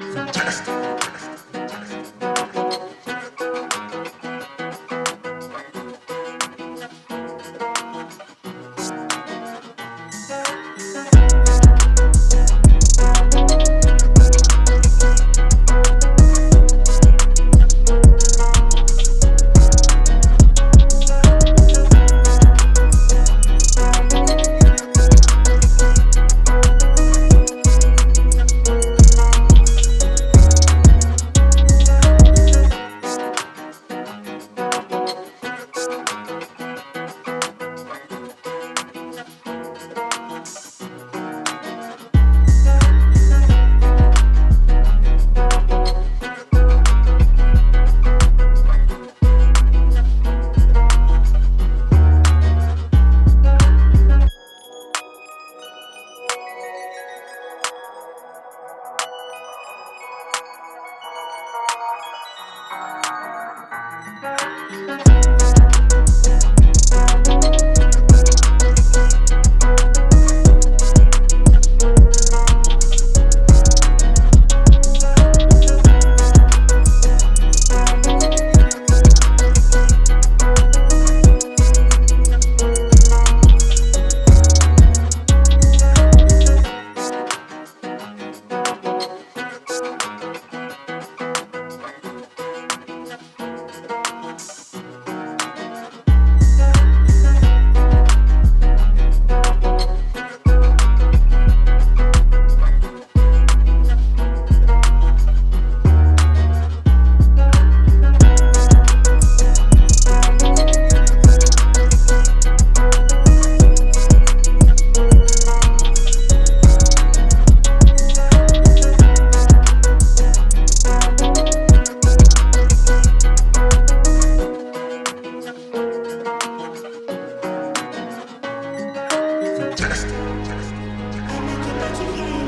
Fantastic. Bye. Test. Test.